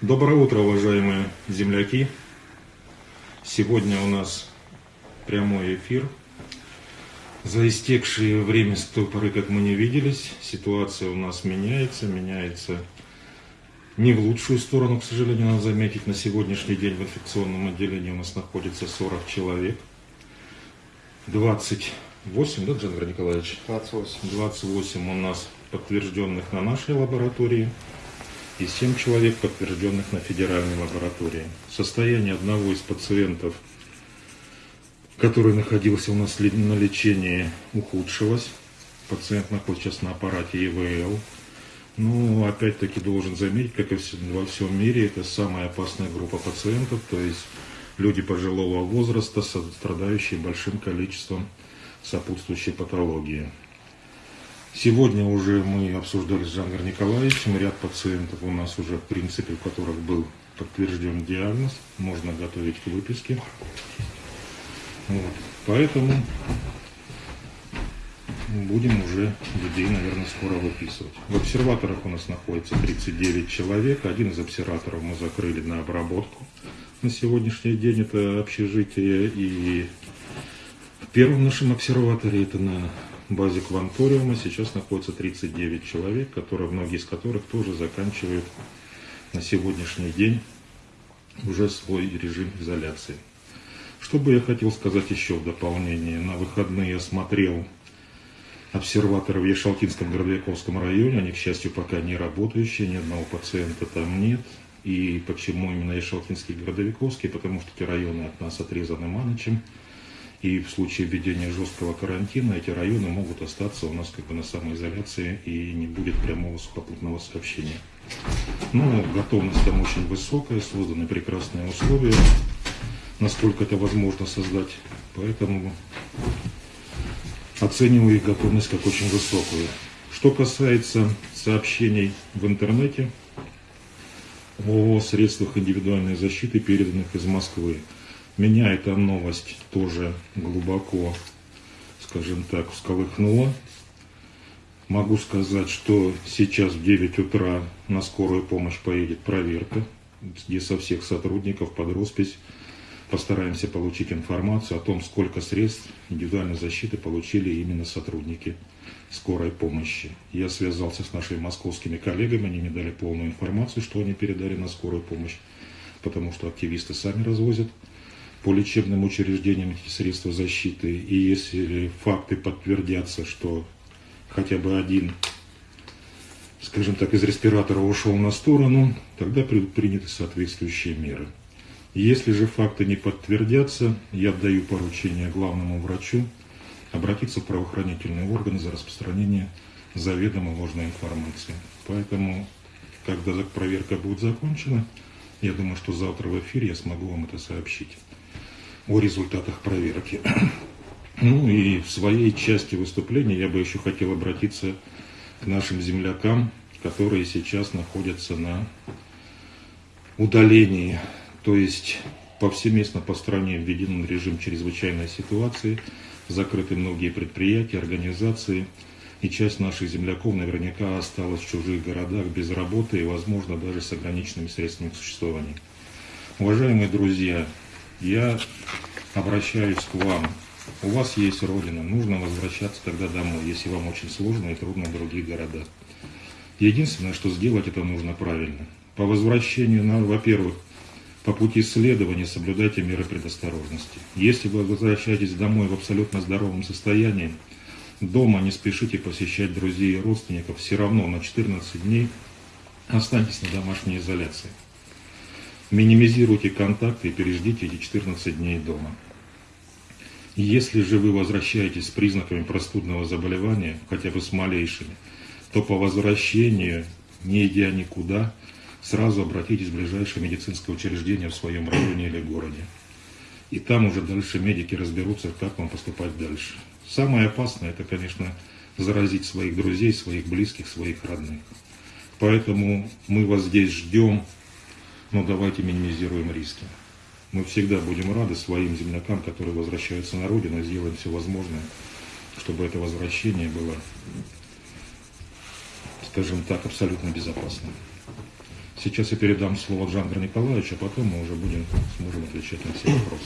Доброе утро, уважаемые земляки! Сегодня у нас прямой эфир. За истекшее время с той поры, как мы не виделись, ситуация у нас меняется, меняется не в лучшую сторону, к сожалению, надо заметить. На сегодняшний день в инфекционном отделении у нас находится 40 человек. 28, да, Джангар Николаевич? 28. 28 у нас подтвержденных на нашей лаборатории и 7 человек, подтвержденных на федеральной лаборатории. Состояние одного из пациентов, который находился у нас на лечении, ухудшилось. Пациент находится сейчас на аппарате ИВЛ. Ну, опять-таки должен заметить, как и во всем мире, это самая опасная группа пациентов, то есть люди пожилого возраста, страдающие большим количеством сопутствующей патологии. Сегодня уже мы обсуждали с Жангар Николаевичем ряд пациентов у нас уже, в принципе, у которых был подтвержден диагноз, можно готовить к выписке. Вот. Поэтому будем уже людей, наверное, скоро выписывать. В обсерваторах у нас находится 39 человек. Один из обсерваторов мы закрыли на обработку. На сегодняшний день это общежитие. И в первом нашем обсерваторе это на базе Кванториума сейчас находится 39 человек, которые, многие из которых тоже заканчивают на сегодняшний день уже свой режим изоляции. Что бы я хотел сказать еще в дополнение. На выходные я смотрел обсерваторы в Ешалтинском Городовиковском районе. Они, к счастью, пока не работающие, ни одного пациента там нет. И почему именно Ешалтинский и Городовиковский? Потому что эти районы от нас отрезаны Манычем. И в случае введения жесткого карантина эти районы могут остаться у нас как бы на самоизоляции и не будет прямого сухопутного сообщения. Но готовность там очень высокая, созданы прекрасные условия, насколько это возможно создать. Поэтому оцениваю их готовность как очень высокую. Что касается сообщений в интернете о средствах индивидуальной защиты, переданных из Москвы, меня эта новость тоже глубоко, скажем так, всколыхнула. Могу сказать, что сейчас в 9 утра на скорую помощь поедет проверка, где со всех сотрудников под роспись постараемся получить информацию о том, сколько средств индивидуальной защиты получили именно сотрудники скорой помощи. Я связался с нашими московскими коллегами, они мне дали полную информацию, что они передали на скорую помощь, потому что активисты сами развозят по лечебным учреждениям эти средства защиты. И если факты подтвердятся, что хотя бы один, скажем так, из респиратора ушел на сторону, тогда приняты соответствующие меры. Если же факты не подтвердятся, я даю поручение главному врачу обратиться в правоохранительные органы за распространение заведомо ложной информации. Поэтому, когда проверка будет закончена, я думаю, что завтра в эфире я смогу вам это сообщить о результатах проверки. Ну и в своей части выступления я бы еще хотел обратиться к нашим землякам, которые сейчас находятся на удалении, то есть повсеместно по стране введен режим чрезвычайной ситуации, закрыты многие предприятия, организации, и часть наших земляков наверняка осталась в чужих городах без работы и, возможно, даже с ограниченными средствами к существованию. Уважаемые друзья, я обращаюсь к вам. У вас есть Родина, нужно возвращаться тогда домой, если вам очень сложно и трудно в других городах. Единственное, что сделать это нужно правильно. По возвращению, во-первых, по пути исследования соблюдайте меры предосторожности. Если вы возвращаетесь домой в абсолютно здоровом состоянии, дома не спешите посещать друзей и родственников, все равно на 14 дней останьтесь на домашней изоляции. Минимизируйте контакты и переждите эти 14 дней дома. Если же вы возвращаетесь с признаками простудного заболевания, хотя бы с малейшими, то по возвращению, не идя никуда, сразу обратитесь в ближайшее медицинское учреждение в своем районе или городе. И там уже дальше медики разберутся, как вам поступать дальше. Самое опасное, это, конечно, заразить своих друзей, своих близких, своих родных. Поэтому мы вас здесь ждем, но давайте минимизируем риски. Мы всегда будем рады своим землякам, которые возвращаются на родину, и сделаем все возможное, чтобы это возвращение было, скажем так, абсолютно безопасным. Сейчас я передам слово Джандру Николаевичу, а потом мы уже будем, сможем отвечать на все вопросы.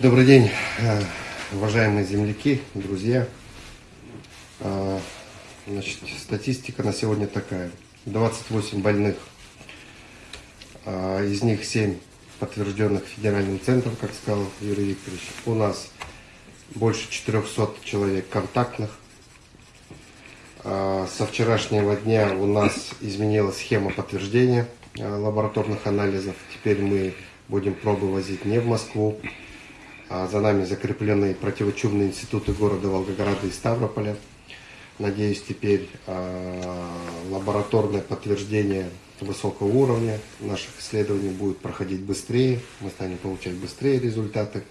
Добрый день, э, уважаемые земляки, друзья. Э, значит, статистика на сегодня такая. 28 больных, э, из них 7 подтвержденных федеральным центром, как сказал Юрий Викторович. У нас больше 400 человек контактных. А, со вчерашнего дня у нас изменилась схема подтверждения а, лабораторных анализов. Теперь мы будем пробы возить не в Москву. А за нами закреплены противочумные институты города Волгограда и Ставрополя. Надеюсь, теперь лабораторное подтверждение высокого уровня наших исследований будет проходить быстрее. Мы станем получать быстрее результаты.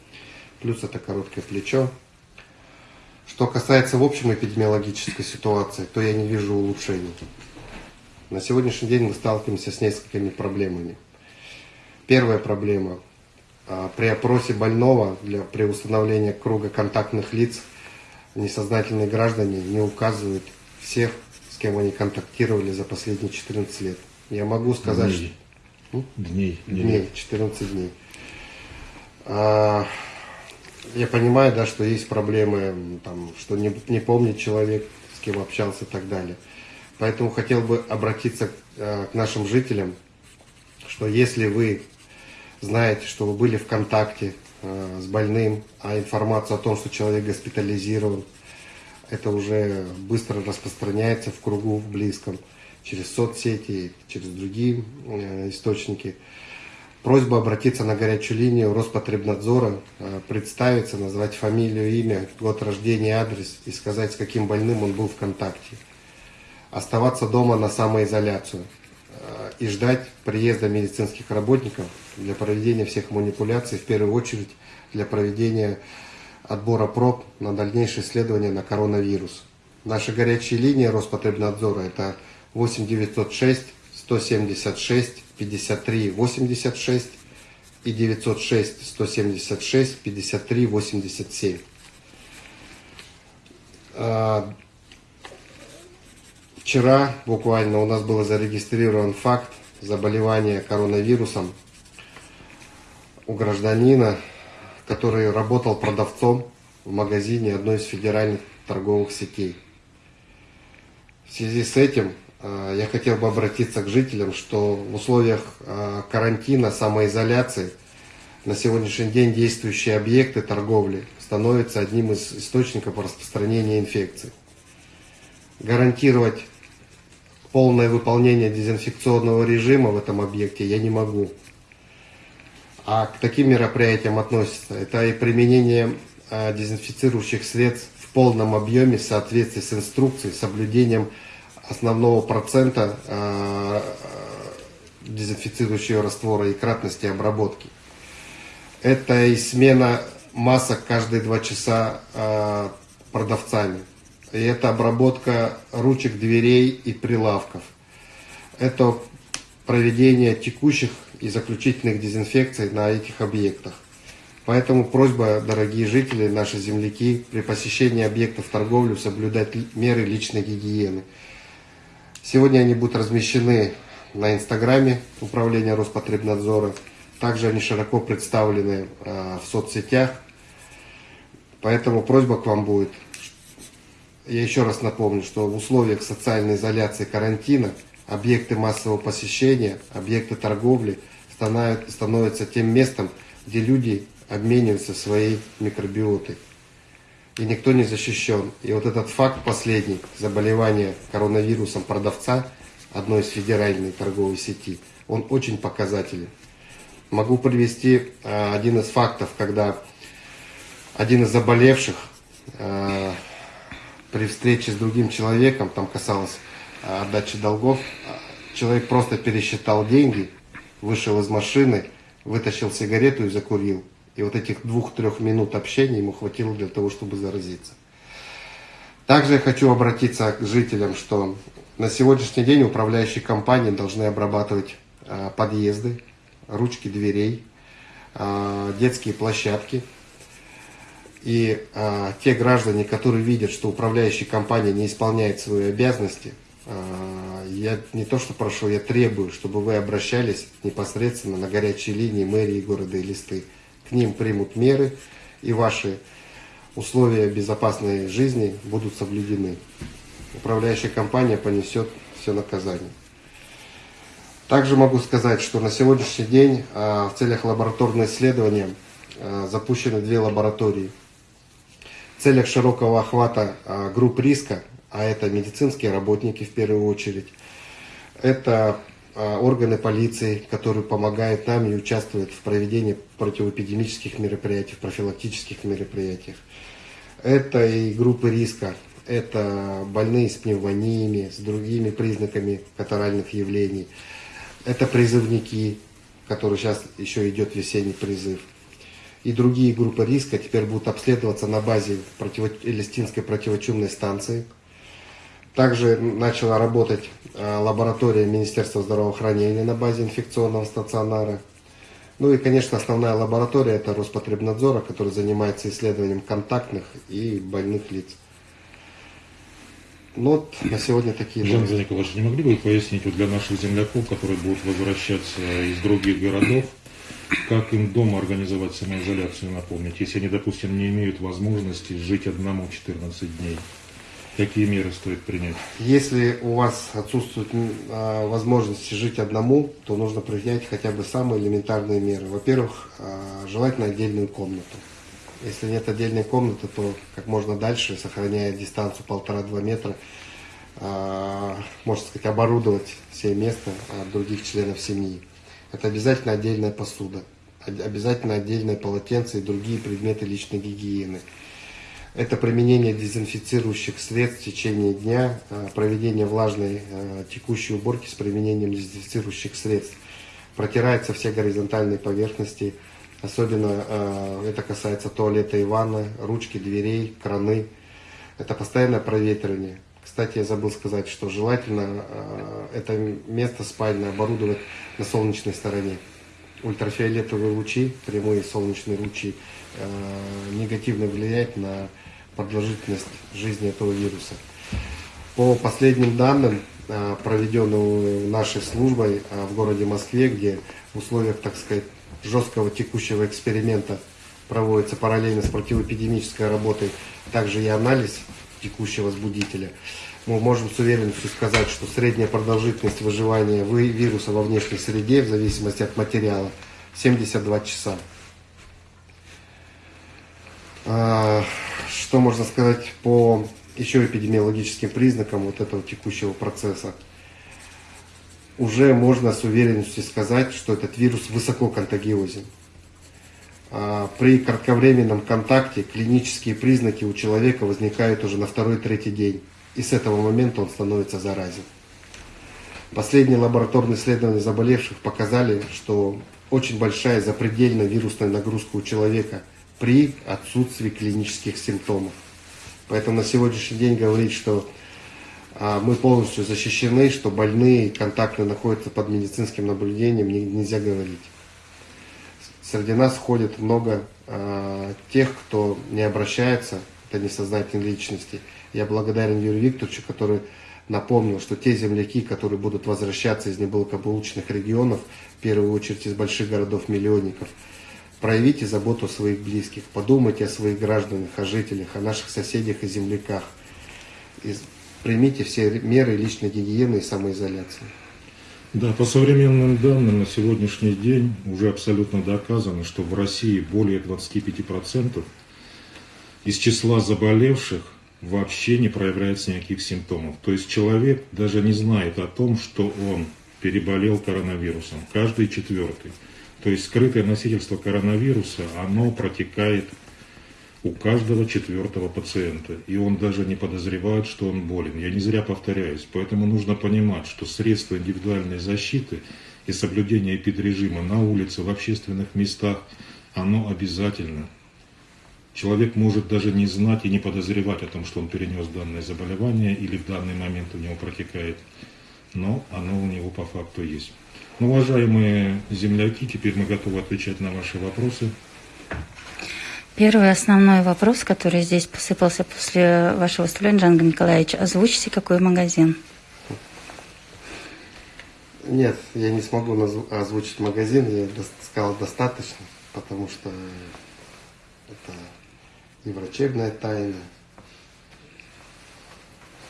Плюс это короткое плечо, что касается в общем эпидемиологической ситуации, то я не вижу улучшений. На сегодняшний день мы сталкиваемся с несколькими проблемами. Первая проблема. А, при опросе больного для, при установлении круга контактных лиц несознательные граждане не указывают всех, с кем они контактировали за последние 14 лет. Я могу сказать, дней. что... Дней. Дней, 14 дней. А, я понимаю, да, что есть проблемы, там, что не, не помнит человек, с кем общался и так далее. Поэтому хотел бы обратиться э, к нашим жителям, что если вы знаете, что вы были в контакте с больным, а информацию о том, что человек госпитализирован, это уже быстро распространяется в кругу в близком, через соцсети, через другие э, источники – Просьба обратиться на горячую линию Роспотребнадзора, э, представиться, назвать фамилию, имя, год рождения, адрес и сказать, с каким больным он был в контакте. Оставаться дома на самоизоляцию э, и ждать приезда медицинских работников для проведения всех манипуляций, в первую очередь для проведения отбора проб на дальнейшее исследование на коронавирус. Наша горячая линия Роспотребнадзора это 8906 176 53 86 и 906 176 53 87. Вчера буквально у нас был зарегистрирован факт заболевания коронавирусом у гражданина, который работал продавцом в магазине одной из федеральных торговых сетей. В связи с этим Э, я хотел бы обратиться к жителям, что в условиях э, карантина, самоизоляции, на сегодняшний день действующие объекты торговли становятся одним из источников распространения инфекции. Гарантировать полное выполнение дезинфекционного режима в этом объекте я не могу. А к таким мероприятиям относится это и применение э, дезинфицирующих средств в полном объеме в соответствии с инструкцией, соблюдением основного процента э, дезинфицирующего раствора и кратности обработки. Это и смена масок каждые два часа э, продавцами. И это обработка ручек дверей и прилавков. Это проведение текущих и заключительных дезинфекций на этих объектах. Поэтому просьба, дорогие жители, наши земляки, при посещении объектов торговли соблюдать меры личной гигиены. Сегодня они будут размещены на инстаграме управления Роспотребнадзора. Также они широко представлены э, в соцсетях. Поэтому просьба к вам будет. Я еще раз напомню, что в условиях социальной изоляции карантина объекты массового посещения, объекты торговли становятся тем местом, где люди обмениваются своей микробиотой и никто не защищен. И вот этот факт последний, заболевания коронавирусом продавца одной из федеральной торговой сети, он очень показателен. Могу привести э, один из фактов, когда один из заболевших э, при встрече с другим человеком, там касалось э, отдачи долгов, человек просто пересчитал деньги, вышел из машины, вытащил сигарету и закурил. И вот этих двух-трех минут общения ему хватило для того, чтобы заразиться. Также я хочу обратиться к жителям, что на сегодняшний день управляющие компании должны обрабатывать а, подъезды, ручки дверей, детские площадки. И а, те граждане, которые видят, что управляющая компания не исполняет свои обязанности, я не то что прошу, я требую, чтобы вы обращались непосредственно на горячие линии мэрии города Элисты. К ним примут меры, и ваши условия безопасной жизни будут соблюдены. Управляющая компания понесет все наказание. Также могу сказать, что на сегодняшний день а, в целях лабораторного исследования а, запущены две лаборатории. Целях широкого охвата а, групп риска, а это медицинские работники в первую очередь, это органы полиции, которые помогают нам и участвуют в проведении противоэпидемических мероприятий, профилактических мероприятиях. Это и группы риска, это больные с пневмониями, с другими признаками катаральных явлений. Это призывники, которые сейчас еще идет весенний призыв. И другие группы риска теперь будут обследоваться на базе противо... Элистинской противочумной станции. Также начала работать а, лаборатория Министерства здравоохранения на базе инфекционного стационара. Ну и, конечно, основная лаборатория это Роспотребнадзора, который занимается исследованием контактных и больных лиц. Ну вот на сегодня такие Жан Николаевич, не могли бы вы пояснить вот для наших земляков, которые будут возвращаться из других городов, как им дома организовать самоизоляцию, напомнить, если они, допустим, не имеют возможности жить одному 14 дней? Какие меры стоит принять? Если у вас отсутствует а, возможность жить одному, то нужно принять хотя бы самые элементарные меры. Во-первых, а, желательно отдельную комнату. Если нет отдельной комнаты, то как можно дальше, сохраняя дистанцию полтора-два метра, э, можно сказать, оборудовать все место других членов семьи. Это обязательно отдельная посуда, обязательно отдельное полотенце и другие предметы личной гигиены. Это применение дезинфицирующих средств в течение дня, а, проведение влажной а, текущей уборки с применением дезинфицирующих средств. Протираются все горизонтальные поверхности, Особенно э, это касается туалета и ванны, ручки дверей, краны. Это постоянное проветривание. Кстати, я забыл сказать, что желательно э, это место спальное оборудовать на солнечной стороне. Ультрафиолетовые лучи, прямые солнечные лучи, э, негативно влияют на продолжительность жизни этого вируса. По последним данным, э, проведенным нашей службой в городе Москве, где в условиях, так сказать, жесткого текущего эксперимента проводится параллельно с противоэпидемической работой, также и анализ текущего возбудителя, мы можем с уверенностью сказать, что средняя продолжительность выживания вируса во внешней среде, в зависимости от материала, 72 часа. А, что можно сказать по еще эпидемиологическим признакам вот этого текущего процесса? уже можно с уверенностью сказать, что этот вирус высоко контагиозен. А, при кратковременном контакте клинические признаки у человека возникают уже на второй-третий день, и с этого момента он становится заразен. Последние лабораторные исследования заболевших показали, что очень большая запредельная вирусная нагрузка у человека при отсутствии клинических симптомов. Поэтому на сегодняшний день говорить, что а мы полностью защищены, что больные контактные находятся под медицинским наблюдением, нельзя говорить. Среди нас ходит много э, тех, кто не обращается, это несознательные личности. Я благодарен Юрию Викторовичу, который напомнил, что те земляки, которые будут возвращаться из неблагополучных регионов, в первую очередь из больших городов-миллионников, проявите заботу о своих близких, подумайте о своих гражданах, о жителях, о наших соседях и земляках примите все меры личной гигиены и самоизоляции. Да, по современным данным на сегодняшний день уже абсолютно доказано, что в России более 25% из числа заболевших вообще не проявляется никаких симптомов. То есть человек даже не знает о том, что он переболел коронавирусом. Каждый четвертый. То есть скрытое носительство коронавируса, оно протекает у каждого четвертого пациента. И он даже не подозревает, что он болен. Я не зря повторяюсь. Поэтому нужно понимать, что средства индивидуальной защиты и соблюдение эпидрежима на улице, в общественных местах, оно обязательно. Человек может даже не знать и не подозревать о том, что он перенес данное заболевание или в данный момент у него протекает. Но оно у него по факту есть. Ну, уважаемые земляки, теперь мы готовы отвечать на ваши вопросы. Первый основной вопрос, который здесь посыпался после вашего выступления, Джанга Николаевич, озвучите, какой магазин? Нет, я не смогу озвучить магазин, я сказал достаточно, потому что это и врачебная тайна,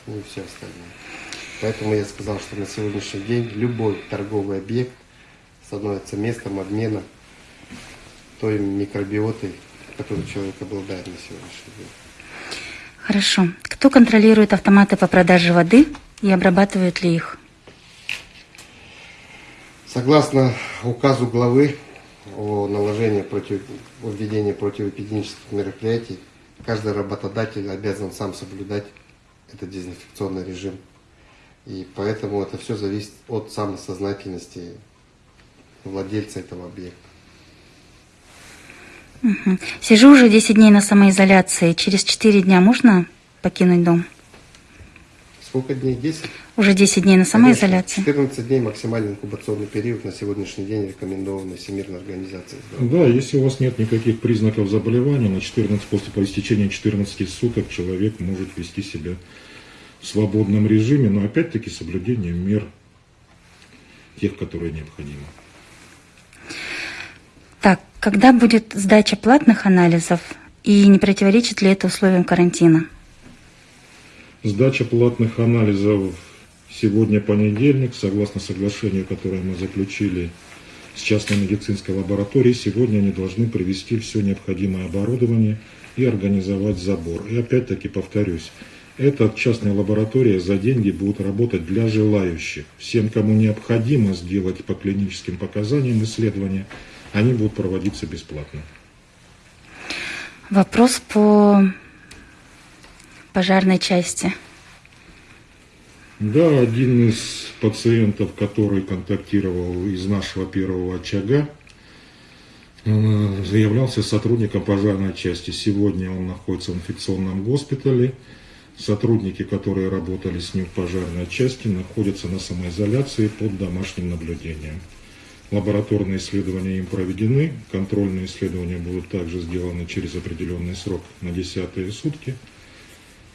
ну и все остальное. Поэтому я сказал, что на сегодняшний день любой торговый объект становится местом обмена той микробиотой, которой человек обладает на сегодняшний день. Хорошо. Кто контролирует автоматы по продаже воды и обрабатывает ли их? Согласно указу главы о наложении против, о введении противоэпидемических мероприятий, каждый работодатель обязан сам соблюдать этот дезинфекционный режим. И поэтому это все зависит от самосознательности владельца этого объекта. Сижу уже 10 дней на самоизоляции. Через 4 дня можно покинуть дом? Сколько дней? 10? Уже 10 дней на самоизоляции. 14 дней максимальный инкубационный период на сегодняшний день рекомендованный Всемирной организацией. Да, если у вас нет никаких признаков заболевания, на 14, после по истечении 14 суток человек может вести себя в свободном режиме, но опять-таки соблюдением мер тех, которые необходимы. Так, когда будет сдача платных анализов и не противоречит ли это условиям карантина? Сдача платных анализов сегодня понедельник, согласно соглашению, которое мы заключили с частной медицинской лабораторией, сегодня они должны привести все необходимое оборудование и организовать забор. И опять-таки повторюсь, эта частная лаборатория за деньги будет работать для желающих. Всем, кому необходимо сделать по клиническим показаниям исследования, они будут проводиться бесплатно. Вопрос по пожарной части. Да, один из пациентов, который контактировал из нашего первого очага, э, заявлялся сотрудником пожарной части. Сегодня он находится в инфекционном госпитале. Сотрудники, которые работали с ним в пожарной части, находятся на самоизоляции под домашним наблюдением. Лабораторные исследования им проведены, контрольные исследования будут также сделаны через определенный срок на десятые сутки.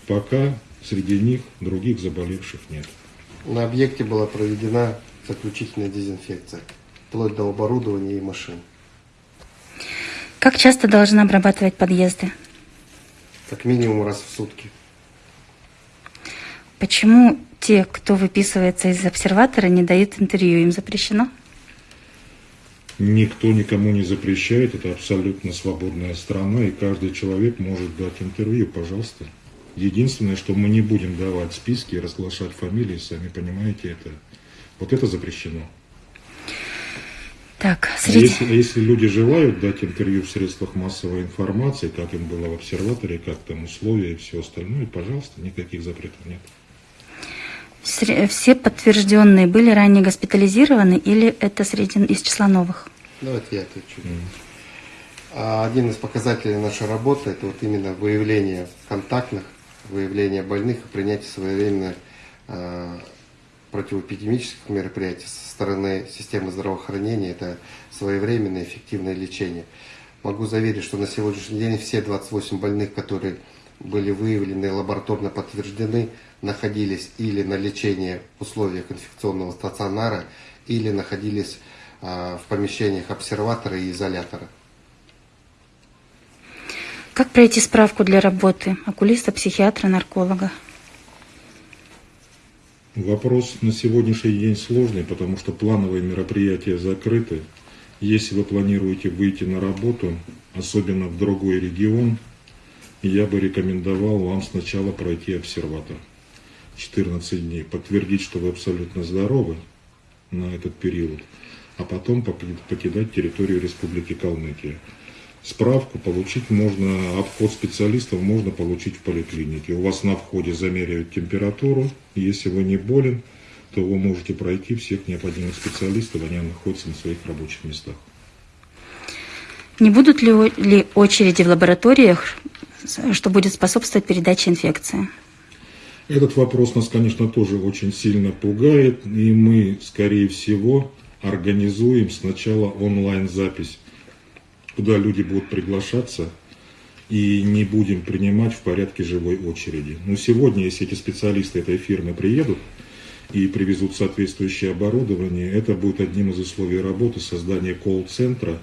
Пока среди них других заболевших нет. На объекте была проведена заключительная дезинфекция, вплоть до оборудования и машин. Как часто должны обрабатывать подъезды? Как минимум раз в сутки. Почему те, кто выписывается из обсерватора, не дают интервью? Им запрещено? Никто никому не запрещает, это абсолютно свободная страна, и каждый человек может дать интервью, пожалуйста. Единственное, что мы не будем давать списки и разглашать фамилии, сами понимаете, это вот это запрещено. Так, А среди... если, а если люди желают дать интервью в средствах массовой информации, как им было в обсерваторе, как там условия и все остальное, пожалуйста, никаких запретов нет. Все подтвержденные были ранее госпитализированы или это среди из числа новых? Давайте я отвечу. А Один из показателей нашей работы это вот именно выявление контактных, выявление больных и принятие своевременных э, противоэпидемических мероприятий со стороны системы здравоохранения. Это своевременное эффективное лечение. Могу заверить, что на сегодняшний день все 28 больных, которые были выявлены лабораторно подтверждены, находились или на лечении в условиях инфекционного стационара, или находились а, в помещениях обсерватора и изолятора. Как пройти справку для работы окулиста, психиатра, нарколога? Вопрос на сегодняшний день сложный, потому что плановые мероприятия закрыты. Если вы планируете выйти на работу, особенно в другой регион, я бы рекомендовал вам сначала пройти обсерватор. 14 дней, подтвердить, что вы абсолютно здоровы на этот период, а потом поки- покидать территорию Республики Калмыкия. Справку получить можно, обход специалистов можно получить в поликлинике. У вас на входе замеряют температуру. Если вы не болен, то вы можете пройти всех необходимых специалистов, они находятся на своих рабочих местах. Не будут ли, ли очереди в лабораториях, что будет способствовать передаче инфекции? Этот вопрос нас, конечно, тоже очень сильно пугает, и мы, скорее всего, организуем сначала онлайн-запись, куда люди будут приглашаться, и не будем принимать в порядке живой очереди. Но сегодня, если эти специалисты этой фирмы приедут, и привезут соответствующее оборудование, это будет одним из условий работы создания колл-центра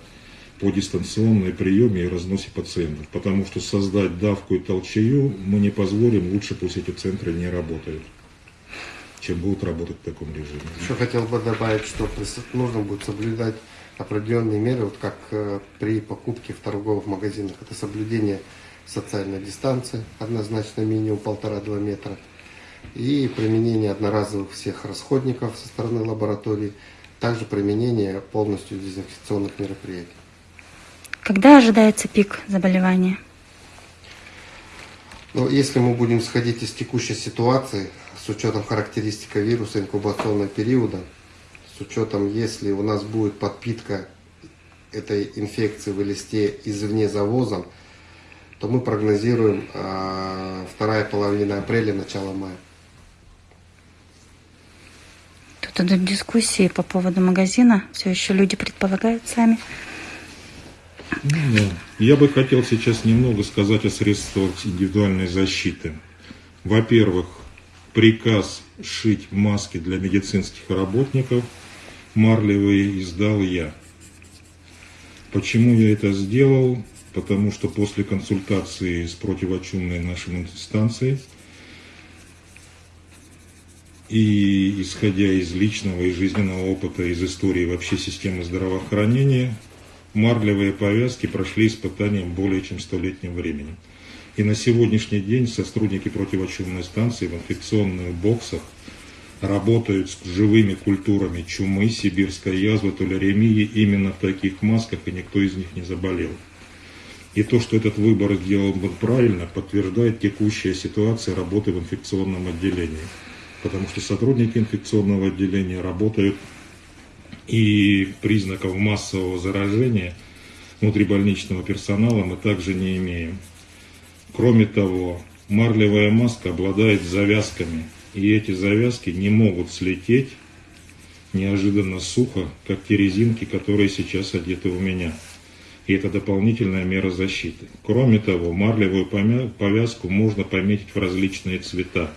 по дистанционной приеме и разносе пациентов. Потому что создать давку и толчею мы не позволим, лучше пусть эти центры не работают, чем будут работать в таком режиме. Еще хотел бы добавить, что нужно будет соблюдать определенные меры, вот как э, при покупке в торговых магазинах. Это соблюдение социальной дистанции, однозначно минимум полтора-два метра, и применение одноразовых всех расходников со стороны лаборатории, также применение полностью дезинфекционных мероприятий. Когда ожидается пик заболевания? Но если мы будем исходить из текущей ситуации, с учетом характеристика вируса инкубационного периода, с учетом, если у нас будет подпитка этой инфекции в листе извне завозом, то мы прогнозируем а, вторая половина апреля, начало мая. Тут идут дискуссии по поводу магазина. Все еще люди предполагают сами. Ну. Я бы хотел сейчас немного сказать о средствах индивидуальной защиты. Во-первых, приказ шить маски для медицинских работников марлевые издал я. Почему я это сделал? Потому что после консультации с противочумной нашей инстанцией и исходя из личного и жизненного опыта, из истории вообще системы здравоохранения, марлевые повязки прошли испытания более чем столетним временем. И на сегодняшний день сотрудники противочумной станции в инфекционных боксах работают с живыми культурами чумы, сибирской язвы, туляремии именно в таких масках, и никто из них не заболел. И то, что этот выбор сделан был правильно, подтверждает текущая ситуация работы в инфекционном отделении. Потому что сотрудники инфекционного отделения работают и признаков массового заражения внутрибольничного персонала мы также не имеем. Кроме того, марлевая маска обладает завязками, и эти завязки не могут слететь неожиданно сухо, как те резинки, которые сейчас одеты у меня. И это дополнительная мера защиты. Кроме того, марлевую повязку можно пометить в различные цвета.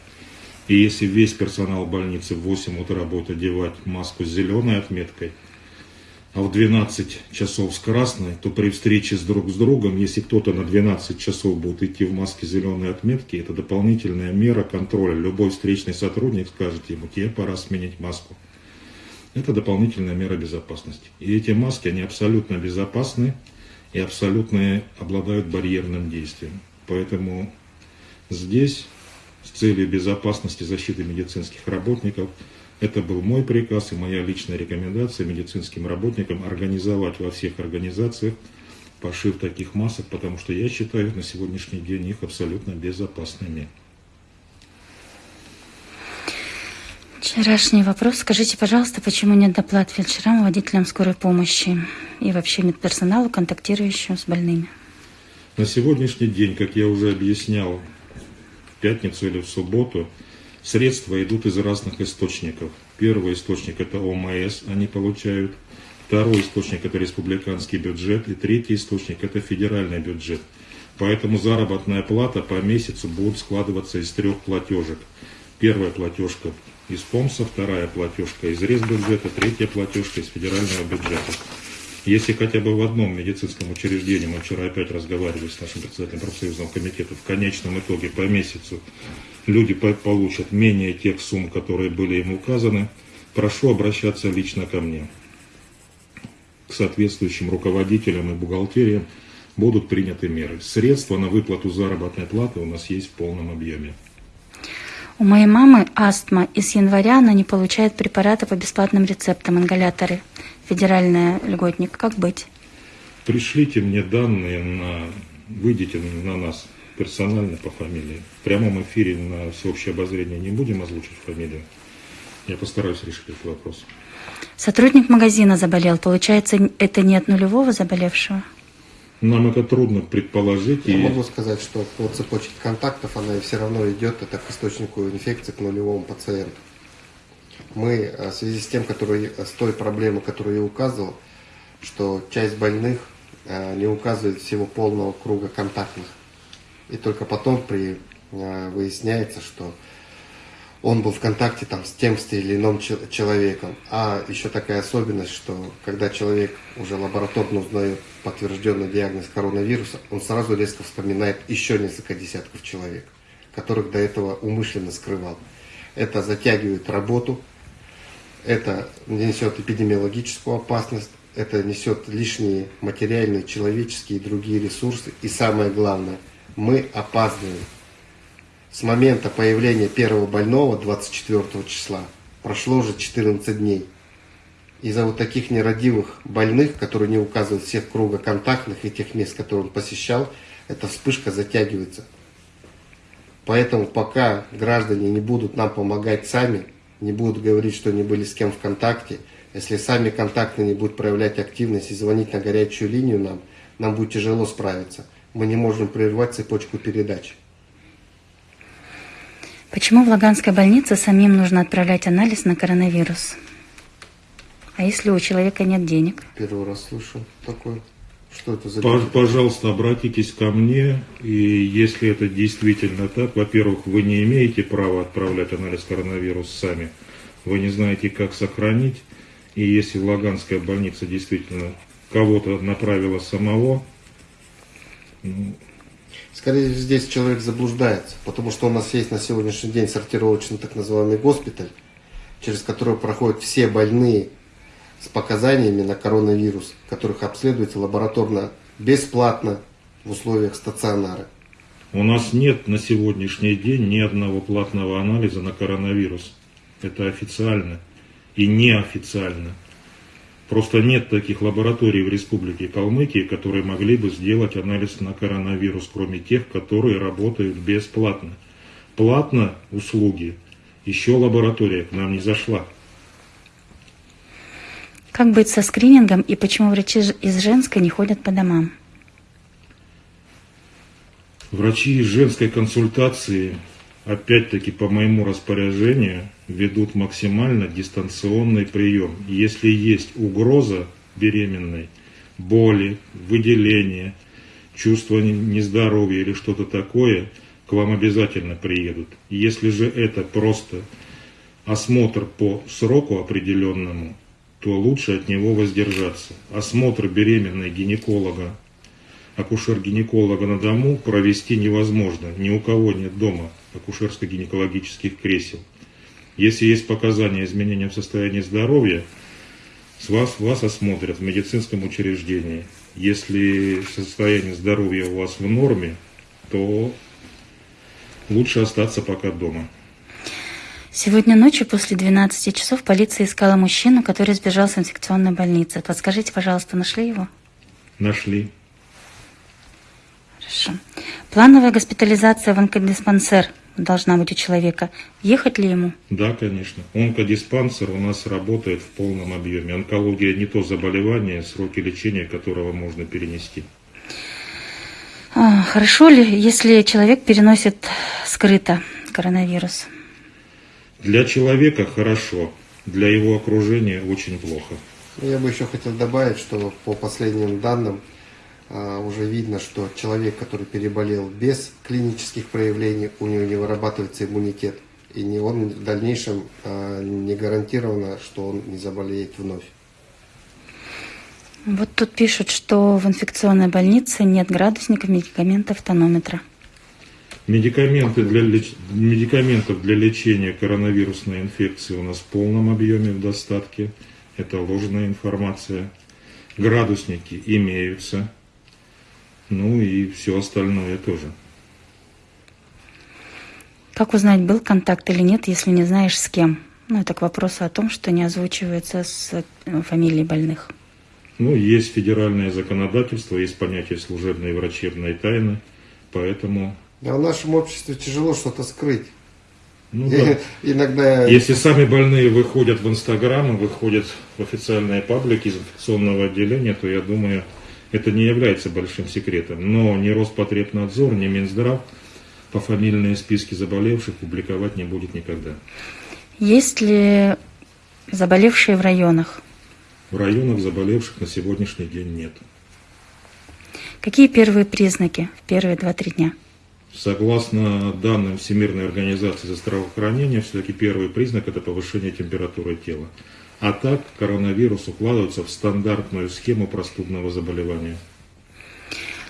И если весь персонал больницы в 8 утра будет одевать маску с зеленой отметкой, а в 12 часов с красной, то при встрече с друг с другом, если кто-то на 12 часов будет идти в маске зеленой отметки, это дополнительная мера контроля. Любой встречный сотрудник скажет ему, тебе пора сменить маску. Это дополнительная мера безопасности. И эти маски, они абсолютно безопасны и абсолютно обладают барьерным действием. Поэтому здесь с целью безопасности защиты медицинских работников. Это был мой приказ и моя личная рекомендация медицинским работникам организовать во всех организациях пошив таких масок, потому что я считаю на сегодняшний день их абсолютно безопасными. Вчерашний вопрос. Скажите, пожалуйста, почему нет доплат фельдшерам, водителям скорой помощи и вообще медперсоналу, контактирующему с больными? На сегодняшний день, как я уже объяснял, пятницу или в субботу, средства идут из разных источников. Первый источник это ОМС, они получают. Второй источник это республиканский бюджет. И третий источник это федеральный бюджет. Поэтому заработная плата по месяцу будет складываться из трех платежек. Первая платежка из ПОМСа, вторая платежка из Ресбюджета, третья платежка из федерального бюджета. Если хотя бы в одном медицинском учреждении, мы вчера опять разговаривали с нашим председателем профсоюзного комитета, в конечном итоге по месяцу люди по- получат менее тех сумм, которые были им указаны, прошу обращаться лично ко мне. К соответствующим руководителям и бухгалтериям будут приняты меры. Средства на выплату заработной платы у нас есть в полном объеме. У моей мамы астма, и с января она не получает препараты по бесплатным рецептам, ингаляторы. Федеральная льготник. Как быть? Пришлите мне данные на... Выйдите на нас персонально по фамилии. В прямом эфире на всеобщее обозрение не будем озвучить фамилию. Я постараюсь решить этот вопрос. Сотрудник магазина заболел. Получается, это не от нулевого заболевшего? Нам это трудно предположить. Я и могу сказать, что по цепочке контактов она все равно идет это к источнику инфекции, к нулевому пациенту. Мы э, в связи с тем, который, с той проблемой, которую я указывал, что часть больных э, не указывает всего полного круга контактных. И только потом при, э, выясняется, что он был в контакте там с тем с или иным че- человеком. А еще такая особенность, что когда человек уже лабораторно узнает подтвержденный диагноз коронавируса, он сразу резко вспоминает еще несколько десятков человек, которых до этого умышленно скрывал. Это затягивает работу, это несет эпидемиологическую опасность, это несет лишние материальные, человеческие и другие ресурсы. И самое главное, мы опаздываем. С момента появления первого больного 24 числа прошло уже 14 дней. Из-за вот таких нерадивых больных, которые не указывают всех круга контактных и тех мест, которые он посещал, эта вспышка затягивается. Поэтому пока граждане не будут нам помогать сами, не будут говорить, что они были с кем в контакте, если сами контактные не будут проявлять активность и звонить на горячую линию нам, нам будет тяжело справиться. Мы не можем прервать цепочку передач. Почему в Лаганской больнице самим нужно отправлять анализ на коронавирус? А если у человека нет денег? Первый раз слышу такое. Что это за... Пож- Пожалуйста, обратитесь ко мне, и если это действительно так, во-первых, вы не имеете права отправлять анализ коронавируса сами, вы не знаете, как сохранить, и если Лаганская больница действительно кого-то направила самого, ну, Скорее здесь человек заблуждается, потому что у нас есть на сегодняшний день сортировочный так называемый госпиталь, через который проходят все больные с показаниями на коронавирус, которых обследуется лабораторно бесплатно в условиях стационара. у нас нет на сегодняшний день ни одного платного анализа на коронавирус. Это официально и неофициально. Просто нет таких лабораторий в Республике Калмыкия, которые могли бы сделать анализ на коронавирус, кроме тех, которые работают бесплатно. Платно услуги, еще лаборатория к нам не зашла. Как быть со скринингом и почему врачи из женской не ходят по домам? Врачи из женской консультации, опять-таки по моему распоряжению, ведут максимально дистанционный прием. Если есть угроза беременной, боли, выделения, чувство не- нездоровья или что-то такое, к вам обязательно приедут. Если же это просто осмотр по сроку определенному, то лучше от него воздержаться. Осмотр беременной гинеколога акушер-гинеколога на дому провести невозможно. Ни у кого нет дома акушерско-гинекологических кресел. Если есть показания изменения в состоянии здоровья, с вас, вас осмотрят в медицинском учреждении. Если состояние здоровья у вас в норме, то лучше остаться пока дома. Сегодня ночью после 12 часов полиция искала мужчину, который сбежал с инфекционной больницы. Подскажите, пожалуйста, нашли его? Нашли. Хорошо. Плановая госпитализация в онкодиспансер должна быть у человека. Ехать ли ему? Да, конечно. Онкодиспансер у нас работает в полном объеме. Онкология не то заболевание, сроки лечения которого можно перенести. А, хорошо ли, если человек переносит скрыто коронавирус? Для человека хорошо, для его окружения очень плохо. Я бы еще хотел добавить, что по последним данным а, уже видно, что человек, который переболел без клинических проявлений, у него не вырабатывается иммунитет. И не он в дальнейшем а, не гарантировано, что он не заболеет вновь. Вот тут пишут, что в инфекционной больнице нет градусников, медикаментов, тонометра. Медикаменты для леч- Медикаментов для лечения коронавирусной инфекции у нас в полном объеме в достатке. Это ложная информация. Градусники имеются. Ну и все остальное тоже. Как узнать, был контакт или нет, если не знаешь с кем? Ну, это к вопросу о том, что не озвучивается с э, фамилией больных. Ну, есть федеральное законодательство, есть понятие служебной и врачебной тайны, поэтому, А в нашем обществе тяжело что-то скрыть. ну да. Иногда Если сами больные выходят в Инстаграм, и выходят в официальные паблики из инфекционного отделения, то я думаю, это не является большим секретом. Но ни Роспотребнадзор, ни Минздрав пофамильные списки заболевших публиковать не будет никогда. Есть ли заболевшие в районах? В районах заболевших на сегодняшний день нет. Какие первые признаки в первые 2-3 дня? Согласно данным Всемирной организации здравоохранения, все-таки первый признак – это повышение температуры тела. А так коронавирус укладывается в стандартную схему простудного заболевания.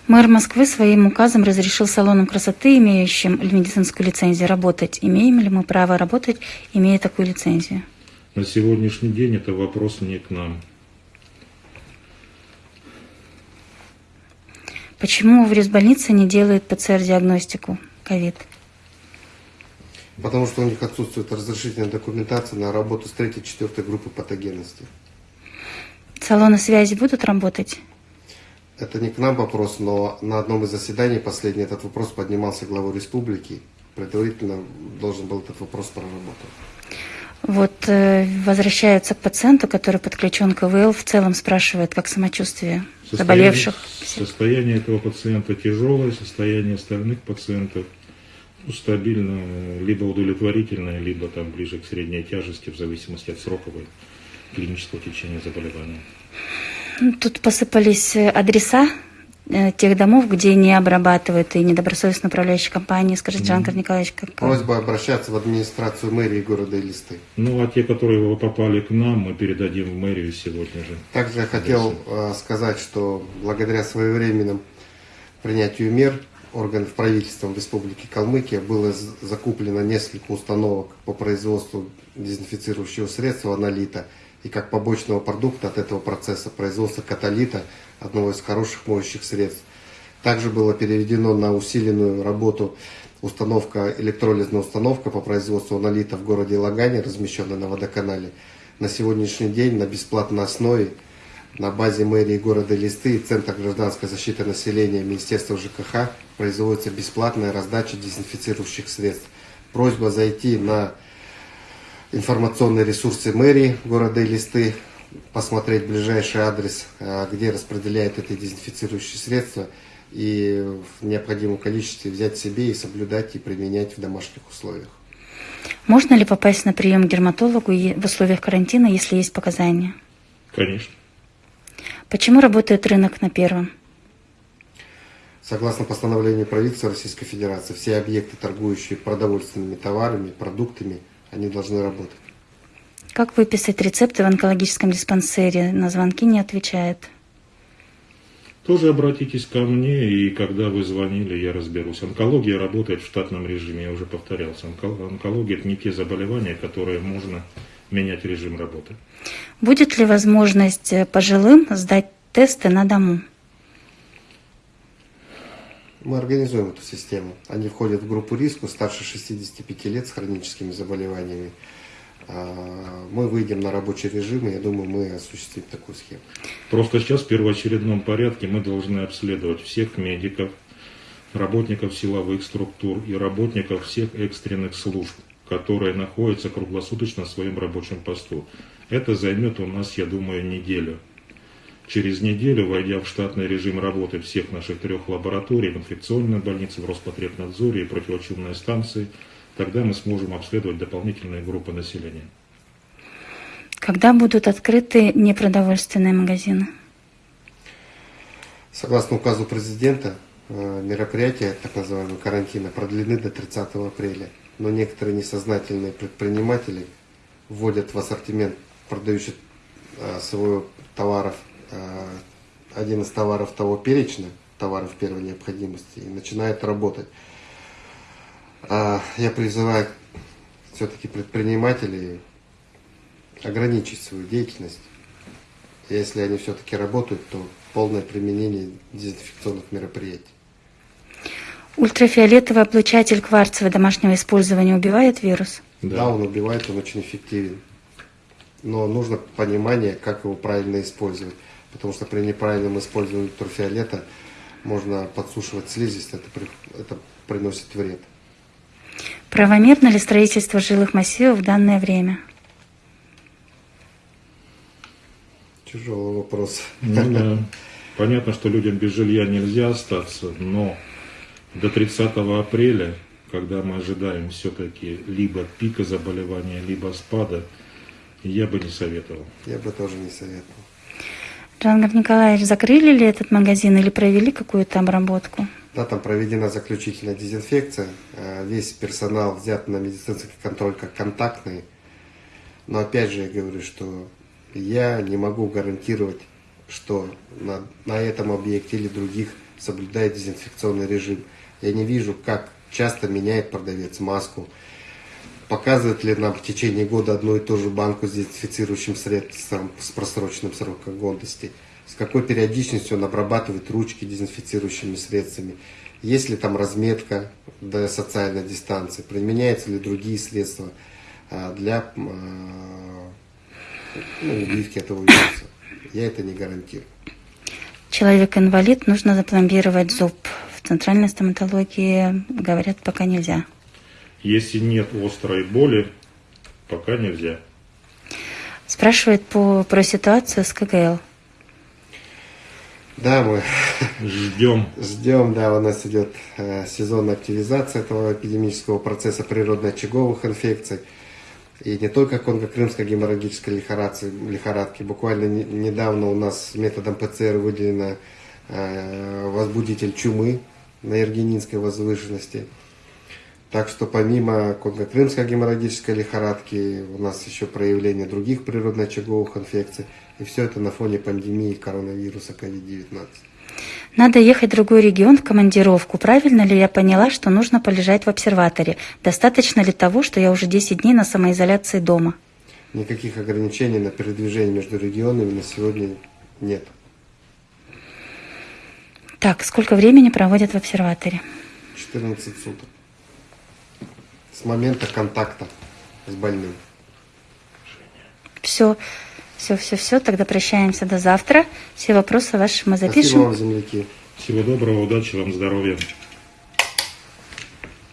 Мэр Москвы своим указом разрешил салонам красоты, имеющим медицинскую лицензию, работать. Имеем ли мы право работать, имея такую лицензию? На сегодняшний день это вопрос не к нам. Почему в Ресбольнице не делают ПЦР-диагностику ковид? Потому что у них отсутствует разрешительная документация на работу с третьей, четвертой группы патогенности. Салоны связи будут работать? Это не к нам вопрос, но на одном из заседаний последний этот вопрос поднимался главой республики. Предварительно должен был этот вопрос проработать. Вот э, возвращаются к пациенту, который подключен к ИВЛ, в целом спрашивает, как самочувствие заболевших. Состояние этого пациента тяжелое, состояние остальных пациентов ну, стабильно, либо удовлетворительное, либо там ближе к средней тяжести, в зависимости от сроковой клинического течения заболевания. Тут посыпались адреса тех домов, где не обрабатывают и недобросовестно управляющие компании. Скажите, Жанкар Николаевич, как... Просьба обращаться в администрацию мэрии города Элисты. Ну, а те, которые попали к нам, мы передадим в мэрию сегодня же. Также я хотел э, сказать, что благодаря своевременному принятию мер органов правительства Республики Калмыкия было закуплено несколько установок по производству дезинфицирующего средства аналита и как побочного продукта от этого процесса производства каталита, одного из хороших моющих средств. Также было переведено на усиленную работу установка, электролизная установка по производству аналита в городе Лагане, размещенная на водоканале. На сегодняшний день на бесплатной основе на базе мэрии города Листы и Центра гражданской защиты населения Министерства ЖКХ производится бесплатная раздача дезинфицирующих средств. Просьба зайти на информационные ресурсы мэрии города Листы, посмотреть ближайший адрес, э, где распределяют эти дезинфицирующие средства и в необходимом количестве взять себе и соблюдать и применять в домашних условиях. Можно ли попасть на прием к дерматологу в условиях карантина, если есть показания? Конечно. Почему работает рынок на первом? Согласно постановлению правительства Российской Федерации, все объекты, торгующие продовольственными товарами, продуктами, они должны работать. Как выписать рецепты в онкологическом диспансере? На звонки не отвечает. Тоже обратитесь ко мне, и когда вы звонили, я разберусь. Онкология работает в штатном режиме, я уже повторялся. Онко- Онкология – это не те заболевания, которые можно менять режим работы. Будет ли возможность э, пожилым сдать тесты на дому? Мы организуем эту систему. Они входят в группу риска старше 65 лет с хроническими заболеваниями. А, Мы выйдем на рабочий режим, и я думаю, мы осуществим такую схему. Просто сейчас в первоочередном порядке мы должны обследовать всех медиков, работников силовых структур и работников всех экстренных служб, которые находятся круглосуточно в своем рабочем посту. Это займет у нас, я думаю, неделю. Через неделю, войдя в штатный режим работы всех наших трех лабораторий, в инфекционной больнице, в Роспотребнадзоре и противочумной станции, тогда мы сможем обследовать дополнительные группы населения. Когда будут открыты непродовольственные магазины? Согласно указу президента, э, мероприятия так называемого карантина продлены до 30 апреля. Но некоторые несознательные предприниматели вводят в ассортимент продающих э, своего товаров э, один из товаров того перечня, товаров первой необходимости, и начинают работать. А Я призываю все-таки предпринимателей ограничить свою деятельность. Если они все-таки работают, то полное применение дезинфекционных мероприятий. Ультрафиолетовый облучатель кварцевого домашнего использования убивает вирус? Да. он убивает, он очень эффективен. Но нужно понимание, как его правильно использовать. Потому что при неправильном использовании ультрафиолета можно подсушивать слизисть, это, это приносит вред. Правомерно ли строительство жилых массивов в данное время? Тяжелый вопрос. Ну да. Понятно, что людям без жилья нельзя остаться, но до 30 апреля, когда мы ожидаем все-таки либо пика заболевания, либо спада, я бы не советовал. Я бы тоже не советовал. Джангар Николаевич, закрыли ли этот магазин или провели какую-то обработку? Да, там проведена заключительная дезинфекция. Э, Весь персонал взят на медицинский контроль как контактный. Но опять же я говорю, что я не могу гарантировать, что на, на этом объекте или других соблюдает дезинфекционный режим. Я не вижу, как часто меняет продавец маску. Показывает ли нам в течение года одну и ту же банку с дезинфицирующим средством с просроченным сроком годности. С какой периодичностью он обрабатывает ручки дезинфицирующими средствами. Есть ли там разметка до социальной дистанции. Применяются ли другие средства а, для а, ну, убивки этого вируса. Я это не гарантирую. Человек-инвалид, нужно запломбировать зуб. В центральной стоматологии говорят, пока нельзя. Если нет острой боли, пока нельзя. Спрашивает по, про ситуацию с КГЛ. Да, мы Ждем. ждем, да, у нас идет э, сезонная активизация этого эпидемического процесса природно-очаговых инфекций. И не только конго-крымской геморрагической лихорадки, лихорадки. Буквально не- недавно у нас методом ПЦР выделено э, возбудитель чумы на Ергенинской возвышенности. Так что помимо конго-крымской геморрагической лихорадки у нас еще проявление других природно-очаговых инфекций. И все это на фоне пандемии коронавируса COVID-19. Надо ехать в другой регион в командировку. Правильно ли я поняла, что нужно полежать в обсерваторе? Достаточно ли того, что я уже 10 дней на самоизоляции дома? Никаких ограничений на передвижение между регионами на сегодня нет. Так, сколько времени проводят в обсерваторе? 14 суток. С момента контакта с больным. Все, все, все, все. Тогда прощаемся до завтра. Все вопросы ваши мы Спасибо запишем. вам, земляки. Всего доброго, удачи вам, здоровья.